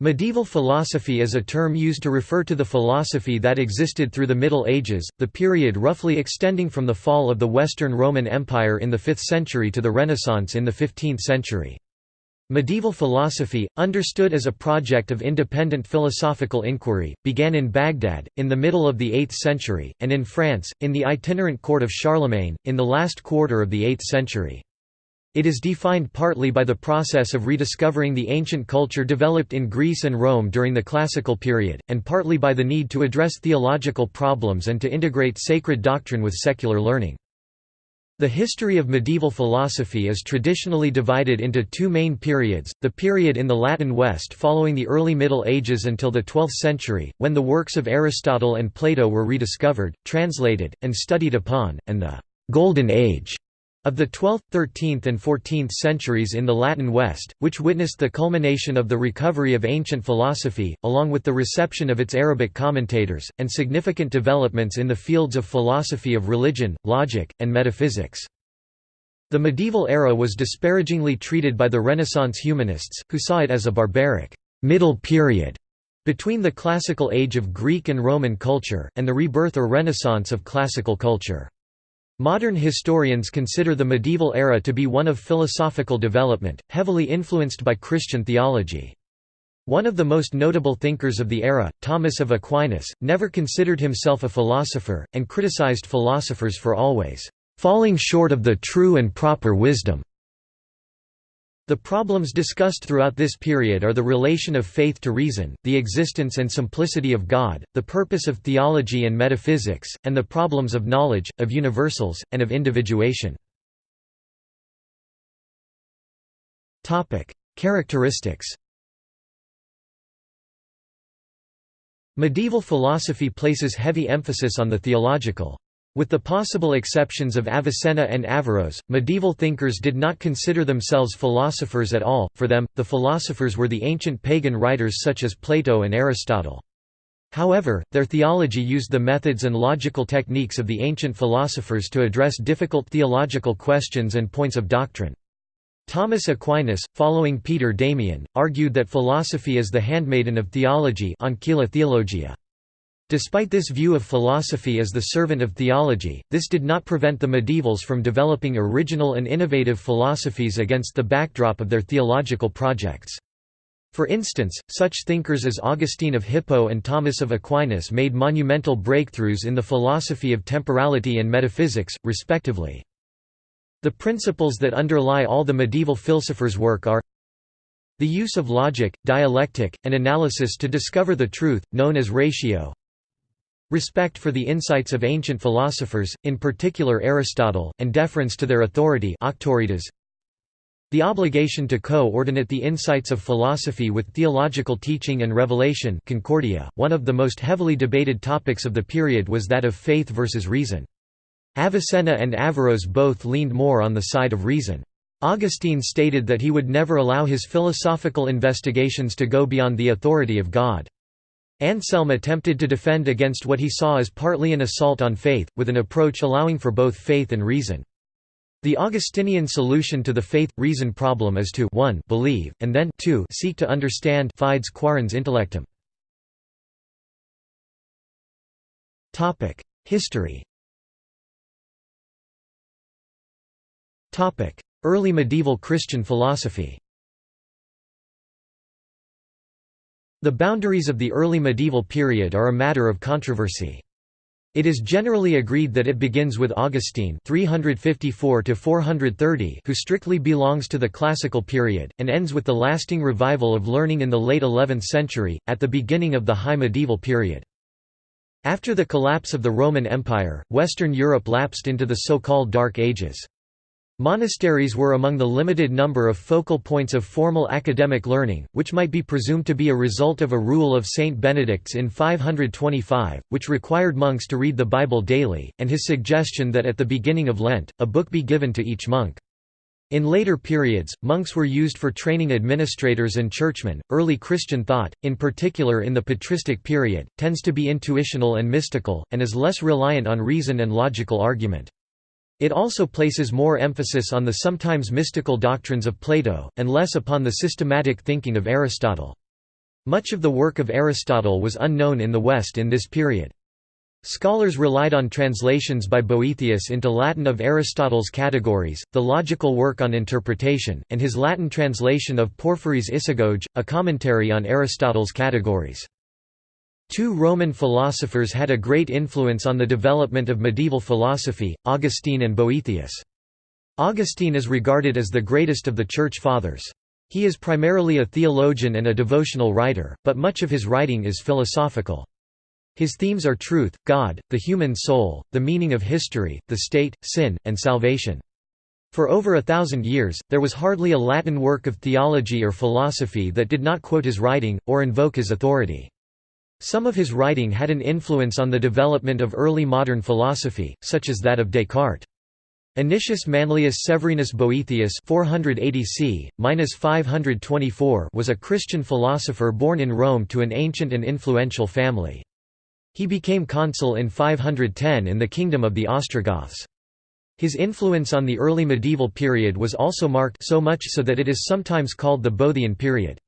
Medieval philosophy is a term used to refer to the philosophy that existed through the Middle Ages, the period roughly extending from the fall of the Western Roman Empire in the 5th century to the Renaissance in the 15th century. Medieval philosophy, understood as a project of independent philosophical inquiry, began in Baghdad, in the middle of the 8th century, and in France, in the itinerant court of Charlemagne, in the last quarter of the 8th century. It is defined partly by the process of rediscovering the ancient culture developed in Greece and Rome during the Classical period, and partly by the need to address theological problems and to integrate sacred doctrine with secular learning. The history of medieval philosophy is traditionally divided into two main periods, the period in the Latin West following the early Middle Ages until the 12th century, when the works of Aristotle and Plato were rediscovered, translated, and studied upon, and the «Golden Age» Of the 12th, 13th and 14th centuries in the Latin West, which witnessed the culmination of the recovery of ancient philosophy, along with the reception of its Arabic commentators, and significant developments in the fields of philosophy of religion, logic, and metaphysics. The medieval era was disparagingly treated by the Renaissance humanists, who saw it as a barbaric middle period between the classical age of Greek and Roman culture, and the rebirth or renaissance of classical culture. Modern historians consider the medieval era to be one of philosophical development, heavily influenced by Christian theology. One of the most notable thinkers of the era, Thomas of Aquinas, never considered himself a philosopher, and criticized philosophers for always falling short of the true and proper wisdom. The problems discussed throughout this period are the relation of faith to reason, the existence and simplicity of God, the purpose of theology and metaphysics, and the problems of knowledge, of universals, and of individuation. Characteristics Medieval philosophy places heavy emphasis on the theological. With the possible exceptions of Avicenna and Averroes, medieval thinkers did not consider themselves philosophers at all, for them, the philosophers were the ancient pagan writers such as Plato and Aristotle. However, their theology used the methods and logical techniques of the ancient philosophers to address difficult theological questions and points of doctrine. Thomas Aquinas, following Peter Damian, argued that philosophy is the handmaiden of theology Ancilla Theologia. Despite this view of philosophy as the servant of theology, this did not prevent the medievals from developing original and innovative philosophies against the backdrop of their theological projects. For instance, such thinkers as Augustine of Hippo and Thomas of Aquinas made monumental breakthroughs in the philosophy of temporality and metaphysics, respectively. The principles that underlie all the medieval philosophers' work are the use of logic, dialectic, and analysis to discover the truth, known as ratio Respect for the insights of ancient philosophers, in particular Aristotle, and deference to their authority the obligation to co-ordinate the insights of philosophy with theological teaching and revelation Concordia. .One of the most heavily debated topics of the period was that of faith versus reason. Avicenna and Averroes both leaned more on the side of reason. Augustine stated that he would never allow his philosophical investigations to go beyond the authority of God. Anselm attempted to defend against what he saw as partly an assault on faith, with an approach allowing for both faith and reason. The Augustinian solution to the faith-reason problem is to 1 believe, and then 2 seek to understand fides quaerens intellectum. History Early medieval Christian philosophy The boundaries of the early medieval period are a matter of controversy. It is generally agreed that it begins with Augustine 354 who strictly belongs to the classical period, and ends with the lasting revival of learning in the late 11th century, at the beginning of the High Medieval period. After the collapse of the Roman Empire, Western Europe lapsed into the so-called Dark Ages. Monasteries were among the limited number of focal points of formal academic learning, which might be presumed to be a result of a rule of Saint Benedict's in 525, which required monks to read the Bible daily, and his suggestion that at the beginning of Lent, a book be given to each monk. In later periods, monks were used for training administrators and churchmen. Early Christian thought, in particular in the patristic period, tends to be intuitional and mystical, and is less reliant on reason and logical argument. It also places more emphasis on the sometimes mystical doctrines of Plato, and less upon the systematic thinking of Aristotle. Much of the work of Aristotle was unknown in the West in this period. Scholars relied on translations by Boethius into Latin of Aristotle's Categories, the logical work on interpretation, and his Latin translation of Porphyry's Isagoge, a commentary on Aristotle's Categories. Two Roman philosophers had a great influence on the development of medieval philosophy, Augustine and Boethius. Augustine is regarded as the greatest of the Church Fathers. He is primarily a theologian and a devotional writer, but much of his writing is philosophical. His themes are truth, God, the human soul, the meaning of history, the state, sin, and salvation. For over a thousand years, there was hardly a Latin work of theology or philosophy that did not quote his writing, or invoke his authority. Some of his writing had an influence on the development of early modern philosophy, such as that of Descartes. Anicius Manlius Severinus Boethius 480 c. 524 was a Christian philosopher born in Rome to an ancient and influential family. He became consul in 510 in the kingdom of the Ostrogoths. His influence on the early medieval period was also marked so much so that it is sometimes called the Boethian period.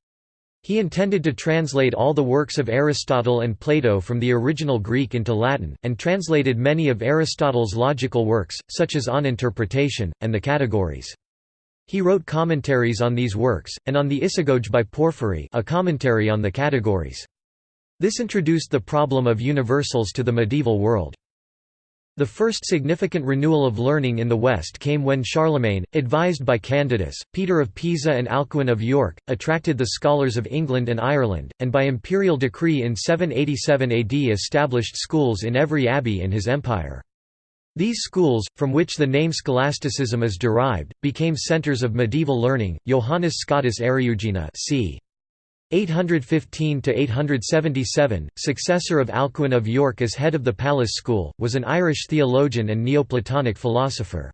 He intended to translate all the works of Aristotle and Plato from the original Greek into Latin, and translated many of Aristotle's logical works, such as On Interpretation, and the Categories. He wrote commentaries on these works, and on the Isagoge by Porphyry a commentary on the Categories. This introduced the problem of universals to the medieval world. The first significant renewal of learning in the West came when Charlemagne, advised by Candidus, Peter of Pisa and Alcuin of York, attracted the scholars of England and Ireland, and by imperial decree in 787 AD established schools in every abbey in his empire. These schools, from which the name scholasticism is derived, became centers of medieval learning. Johannes Scotus Eriugena c. 815–877, successor of Alcuin of York as head of the Palace School, was an Irish theologian and Neoplatonic philosopher.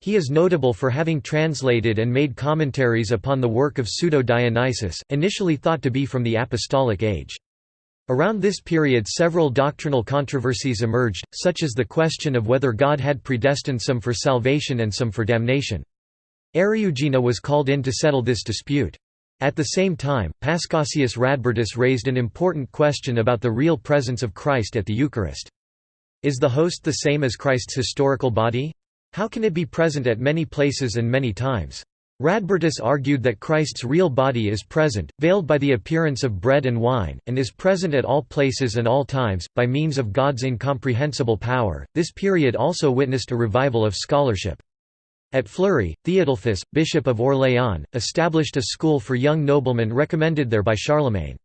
He is notable for having translated and made commentaries upon the work of Pseudo-Dionysius, initially thought to be from the Apostolic Age. Around this period several doctrinal controversies emerged, such as the question of whether God had predestined some for salvation and some for damnation. Eriugena was called in to settle this dispute. At the same time, Paschasius Radbertus raised an important question about the real presence of Christ at the Eucharist. Is the host the same as Christ's historical body? How can it be present at many places and many times? Radbertus argued that Christ's real body is present, veiled by the appearance of bread and wine, and is present at all places and all times, by means of God's incomprehensible power. This period also witnessed a revival of scholarship. At Fleury, Theodulfus, bishop of Orléans, established a school for young noblemen recommended there by Charlemagne.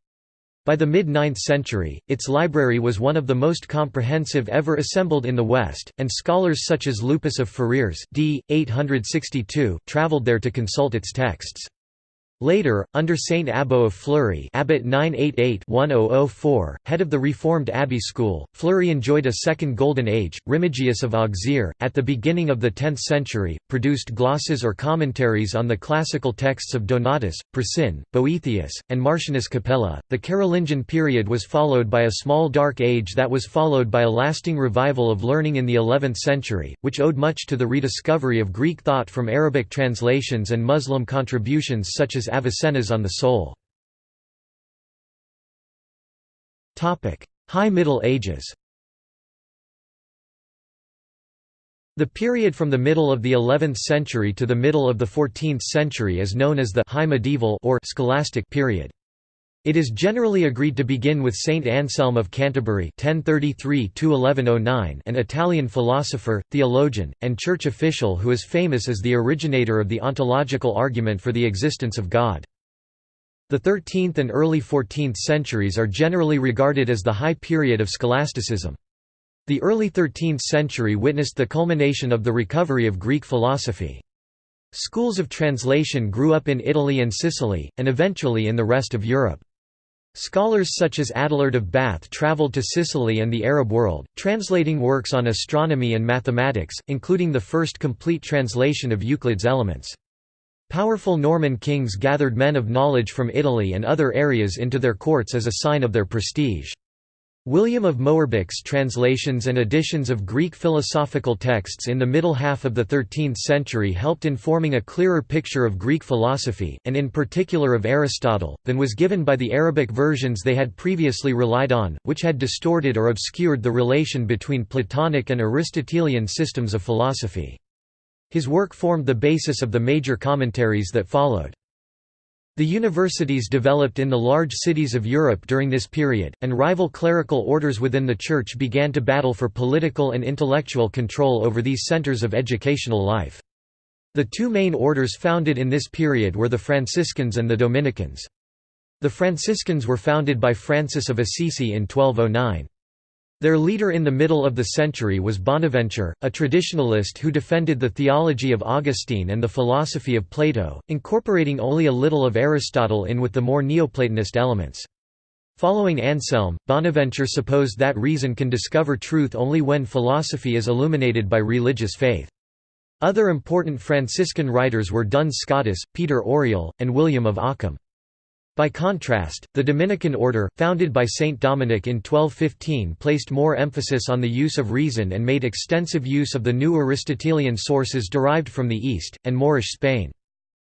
By the mid-9th century, its library was one of the most comprehensive ever assembled in the West, and scholars such as Lupus of Ferrières d. 862 travelled there to consult its texts. Later, under Saint Abbo of Fleury Abbot 988-1004, head of the Reformed Abbey School, Fleury enjoyed a second golden age. Remigius of Auxerre, at the beginning of the 10th century, produced glosses or commentaries on the classical texts of Donatus, Priscian, Boethius, and Martianus Capella. The Carolingian period was followed by a small dark age that was followed by a lasting revival of learning in the 11th century, which owed much to the rediscovery of Greek thought from Arabic translations and Muslim contributions such as Avicenna's on the Soul. High Middle Ages The period from the middle of the 11th century to the middle of the 14th century is known as the High Medieval or Scholastic period. It is generally agreed to begin with Saint Anselm of Canterbury (1033–1109), an Italian philosopher, theologian, and church official who is famous as the originator of the ontological argument for the existence of God. The 13th and early 14th centuries are generally regarded as the high period of scholasticism. The early 13th century witnessed the culmination of the recovery of Greek philosophy. Schools of translation grew up in Italy and Sicily, and eventually in the rest of Europe. Scholars such as Adelard of Bath travelled to Sicily and the Arab world, translating works on astronomy and mathematics, including the first complete translation of Euclid's Elements. Powerful Norman kings gathered men of knowledge from Italy and other areas into their courts as a sign of their prestige. William of Moerbeke's translations and editions of Greek philosophical texts in the middle half of the 13th century helped in forming a clearer picture of Greek philosophy, and in particular of Aristotle, than was given by the Arabic versions they had previously relied on, which had distorted or obscured the relation between Platonic and Aristotelian systems of philosophy. His work formed the basis of the major commentaries that followed. The universities developed in the large cities of Europe during this period, and rival clerical orders within the Church began to battle for political and intellectual control over these centers of educational life. The two main orders founded in this period were the Franciscans and the Dominicans. The Franciscans were founded by Francis of Assisi in 1209. Their leader in the middle of the century was Bonaventure, a traditionalist who defended the theology of Augustine and the philosophy of Plato, incorporating only a little of Aristotle in with the more Neoplatonist elements. Following Anselm, Bonaventure supposed that reason can discover truth only when philosophy is illuminated by religious faith. Other important Franciscan writers were Duns Scotus, Peter Auriol, and William of Ockham. By contrast, the Dominican order, founded by Saint Dominic in 1215 placed more emphasis on the use of reason and made extensive use of the new Aristotelian sources derived from the East, and Moorish Spain.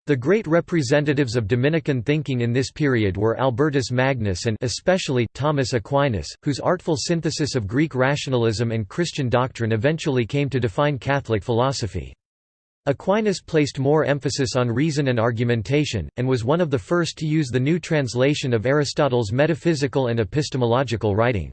The great representatives of Dominican thinking in this period were Albertus Magnus and especially Thomas Aquinas, whose artful synthesis of Greek rationalism and Christian doctrine eventually came to define Catholic philosophy. Aquinas placed more emphasis on reason and argumentation, and was one of the first to use the new translation of Aristotle's metaphysical and epistemological writing.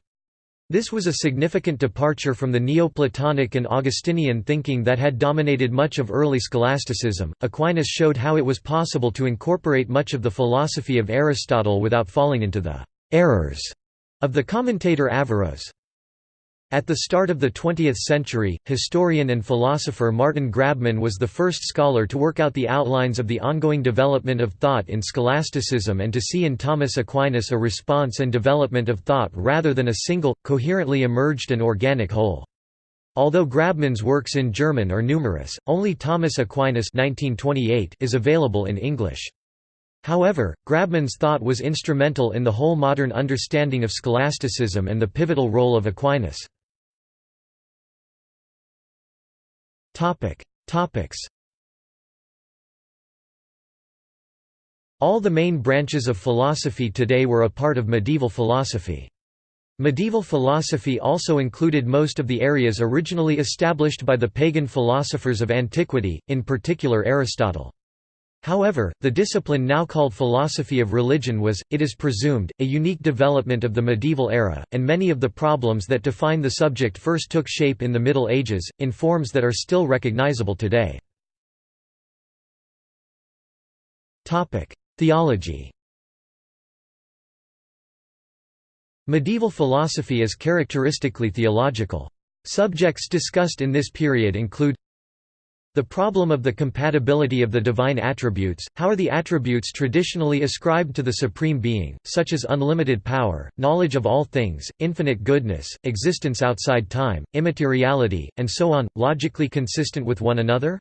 This was a significant departure from the Neoplatonic and Augustinian thinking that had dominated much of early scholasticism. Aquinas showed how it was possible to incorporate much of the philosophy of Aristotle without falling into the errors of the commentator Averroes. At the start of the 20th century, historian and philosopher Martin Grabmann was the first scholar to work out the outlines of the ongoing development of thought in scholasticism and to see in Thomas Aquinas a response and development of thought rather than a single, coherently emerged and organic whole. Although Grabmann's works in German are numerous, only Thomas Aquinas 1928 is available in English. However, Grabmann's thought was instrumental in the whole modern understanding of scholasticism and the pivotal role of Aquinas. Topic. Topics. All the main branches of philosophy today were a part of medieval philosophy. Medieval philosophy also included most of the areas originally established by the pagan philosophers of antiquity, in particular Aristotle. However, the discipline now called philosophy of religion was, it is presumed, a unique development of the medieval era, and many of the problems that define the subject first took shape in the Middle Ages, in forms that are still recognizable today. Theology Medieval philosophy is characteristically theological. Subjects discussed in this period include the problem of the compatibility of the divine attributes, how are the attributes traditionally ascribed to the Supreme Being, such as unlimited power, knowledge of all things, infinite goodness, existence outside time, immateriality, and so on, logically consistent with one another?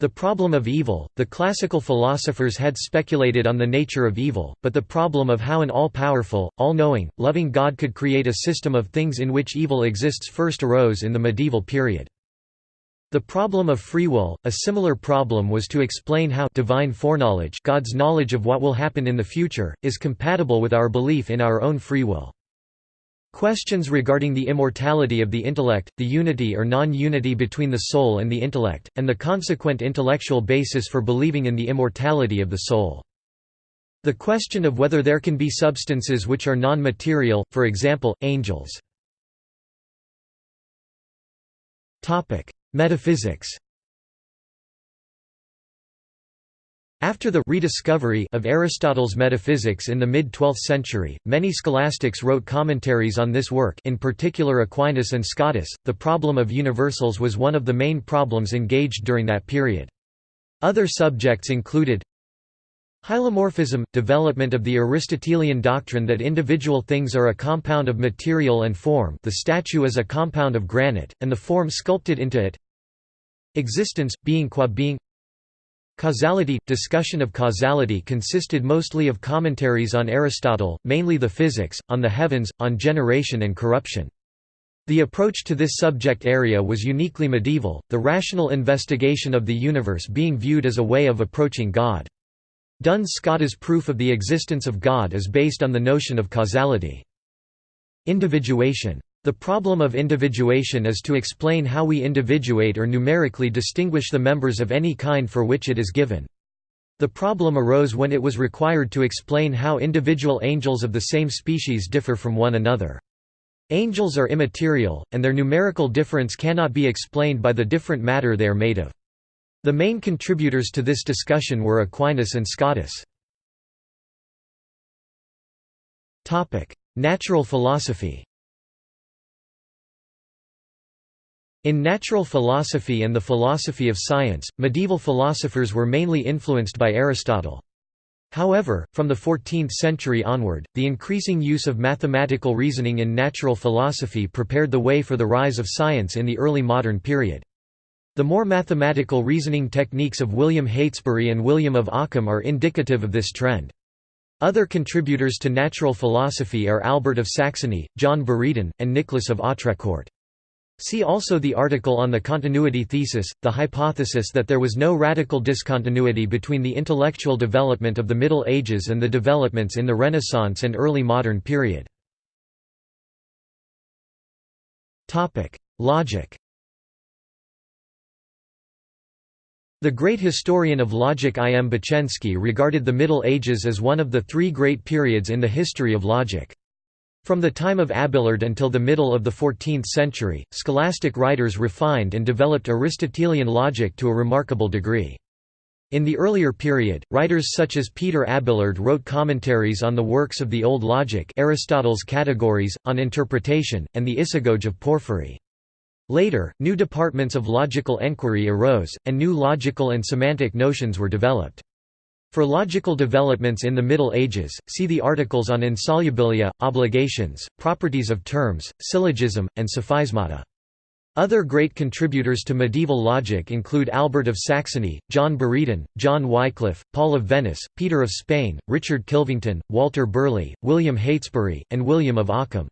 The problem of evil, the classical philosophers had speculated on the nature of evil, but the problem of how an all-powerful, all-knowing, loving God could create a system of things in which evil exists first arose in the medieval period. The problem of free will, a similar problem was to explain how divine foreknowledge God's knowledge of what will happen in the future, is compatible with our belief in our own free will. Questions regarding the immortality of the intellect, the unity or non-unity between the soul and the intellect, and the consequent intellectual basis for believing in the immortality of the soul. The question of whether there can be substances which are non-material, for example, angels. Metaphysics After the rediscovery of Aristotle's metaphysics in the mid-12th century, many scholastics wrote commentaries on this work in particular Aquinas and Scotus. The problem of universals was one of the main problems engaged during that period. Other subjects included Hylomorphism – development of the Aristotelian doctrine that individual things are a compound of material and form the statue is a compound of granite, and the form sculpted into it Existence – being qua being Causality – Discussion of causality consisted mostly of commentaries on Aristotle, mainly the Physics, on the heavens, on generation and corruption. The approach to this subject area was uniquely medieval, the rational investigation of the universe being viewed as a way of approaching God. Duns Scotus' proof of the existence of God is based on the notion of causality. Individuation. The problem of individuation is to explain how we individuate or numerically distinguish the members of any kind for which it is given. The problem arose when it was required to explain how individual angels of the same species differ from one another. Angels are immaterial, and their numerical difference cannot be explained by the different matter they are made of. The main contributors to this discussion were Aquinas and Scotus. Natural philosophy In natural philosophy and the philosophy of science, medieval philosophers were mainly influenced by Aristotle. However, from the 14th century onward, the increasing use of mathematical reasoning in natural philosophy prepared the way for the rise of science in the early modern period. The more mathematical reasoning techniques of William Heytesbury and William of Ockham are indicative of this trend. Other contributors to natural philosophy are Albert of Saxony, John Buridan, and Nicholas of Autrecourt. See also the article on the continuity thesis, the hypothesis that there was no radical discontinuity between the intellectual development of the Middle Ages and the developments in the Renaissance and early modern period. Logic The great historian of logic I. M. Bochenski regarded the Middle Ages as one of the three great periods in the history of logic. From the time of Abelard until the middle of the 14th century, scholastic writers refined and developed Aristotelian logic to a remarkable degree. In the earlier period, writers such as Peter Abelard wrote commentaries on the works of the Old Logic Aristotle's Categories, on interpretation, and the Isagoge of Porphyry. Later, new departments of logical enquiry arose, and new logical and semantic notions were developed. For logical developments in the Middle Ages, see the articles on insolubilia, obligations, properties of terms, syllogism, and sophismata. Other great contributors to medieval logic include Albert of Saxony, John Buridan, John Wycliffe, Paul of Venice, Peter of Spain, Richard Kilvington, Walter Burley, William Heytesbury, and William of Ockham.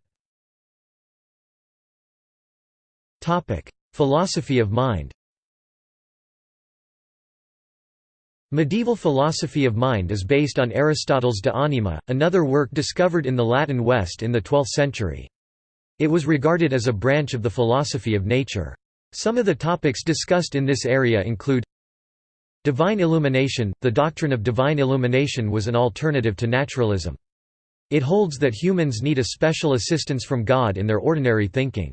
Philosophy of mind Medieval philosophy of mind is based on Aristotle's De Anima, another work discovered in the Latin West in the 12th century. It was regarded as a branch of the philosophy of nature. Some of the topics discussed in this area include Divine illumination – The doctrine of divine illumination was an alternative to naturalism. It holds that humans need a special assistance from God in their ordinary thinking.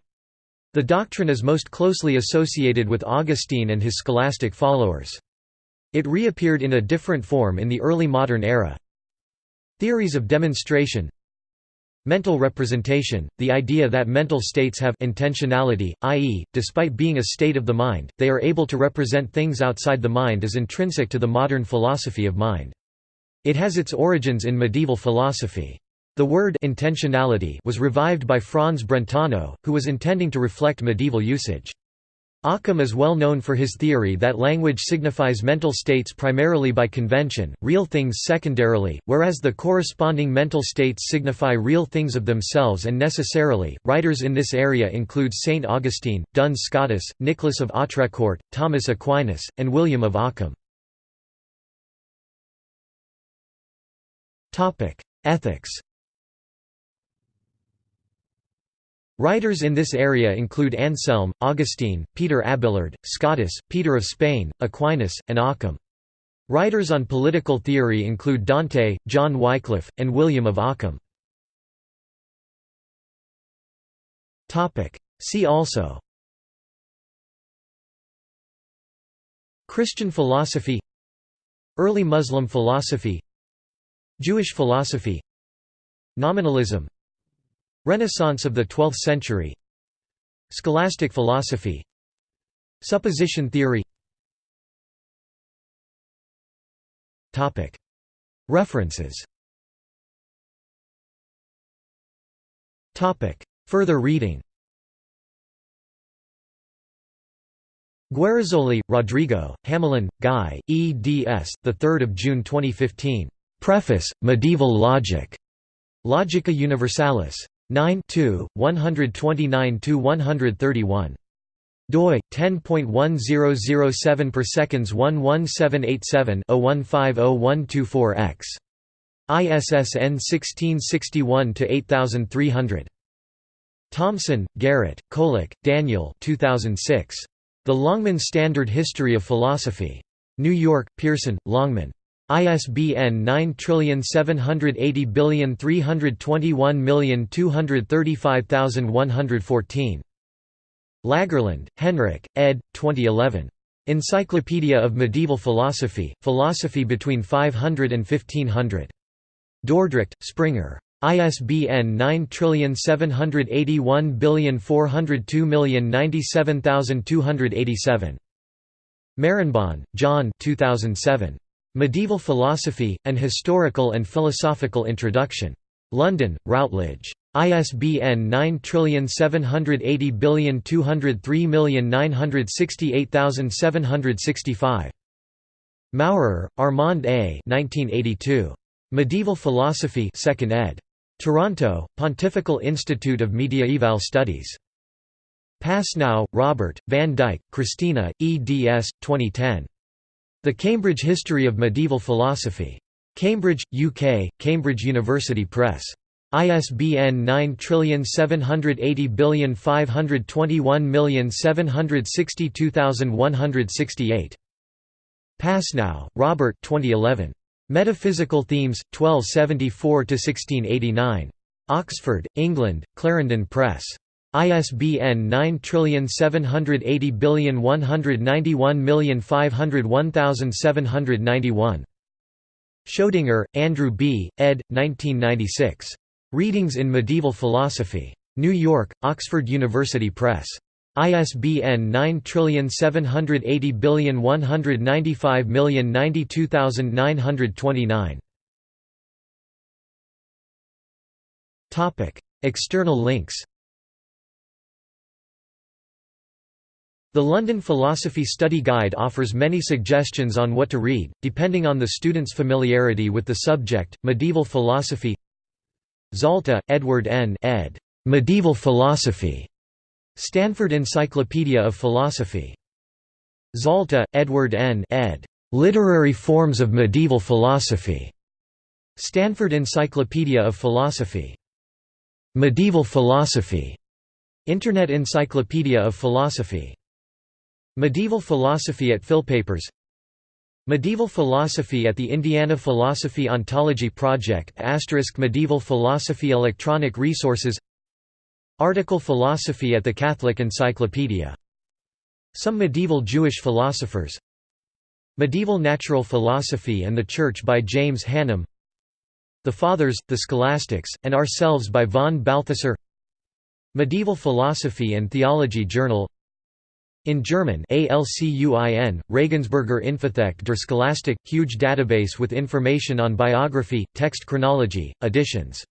The doctrine is most closely associated with Augustine and his scholastic followers. It reappeared in a different form in the early modern era. Theories of demonstration Mental representation, the idea that mental states have intentionality, i.e., despite being a state of the mind, they are able to represent things outside the mind is intrinsic to the modern philosophy of mind. It has its origins in medieval philosophy. The word intentionality was revived by Franz Brentano, who was intending to reflect medieval usage. Occam is well known for his theory that language signifies mental states primarily by convention, real things secondarily, whereas the corresponding mental states signify real things of themselves and necessarily. Writers in this area include Saint Augustine, Duns Scotus, Nicholas of Autrecourt, Thomas Aquinas, and William of Ockham. Ethics Writers in this area include Anselm, Augustine, Peter Abelard, Scotus, Peter of Spain, Aquinas, and Occam. Writers on political theory include Dante, John Wycliffe, and William of Ockham. See also. Christian philosophy. Early Muslim philosophy. Jewish philosophy. Nominalism Renaissance of the 12th century Scholastic philosophy Supposition theory References Further reading Guerizoli, Rodrigo, Hamelin, Guy, eds. 3 June 2015. Preface, Medieval Logic. Logica Universalis. 9 129–131 doi 10.1007 per seconds 11787 0150124x ISSN 1661–8300. Thomson, Garrett, Kolak, Daniel 2006 The Longman Standard History of Philosophy. New York Pearson Longman ISBN 9780321235114 Lagerlund, Henrik, ed. 2011. Encyclopedia of Medieval Philosophy, Philosophy between 500 and 1500. Dordrecht, Springer. ISBN 9781402097287. Marenbon, John 2007. Medieval Philosophy, An Historical and Philosophical Introduction. London, Routledge. ISBN 9780203968765. Maurer, Armand A. 1982. Medieval Philosophy 2nd ed. Toronto, Pontifical Institute of Mediaeval Studies. Pasnau, Robert, Van Dyke, Christina, eds. 2010. The Cambridge History of Medieval Philosophy. Cambridge, UK, Cambridge University Press. ISBN 9780521762168. Pasnau, Robert 2011. Metaphysical Themes, 1274–1689. Oxford, England, Clarendon Press. ISBN 9780191501791. Schoedinger, Andrew B., ed. 1996. Readings in Medieval Philosophy. New York, Oxford University Press. ISBN 9780195092929. Topic: External links. The London Philosophy Study Guide offers many suggestions on what to read, depending on the student's familiarity with the subject. Medieval philosophy Zalta, Edward N. ed. Medieval Philosophy. Stanford Encyclopedia of Philosophy. Zalta, Edward N. ed. Literary Forms of Medieval Philosophy. Stanford Encyclopedia of Philosophy. Medieval Philosophy. Internet Encyclopedia of Philosophy. Medieval Philosophy at Philpapers Medieval Philosophy at the Indiana Philosophy Ontology Project Medieval Philosophy Electronic Resources. Article Philosophy at the Catholic Encyclopedia. Some medieval Jewish philosophers. Medieval Natural Philosophy and the Church by James Hannam The Fathers, the Scholastics, and Ourselves by von Balthasar. Medieval Philosophy and Theology Journal in German ALCUIN, Regensburger Infothek der Scholastik, huge database with information on biography, text chronology, editions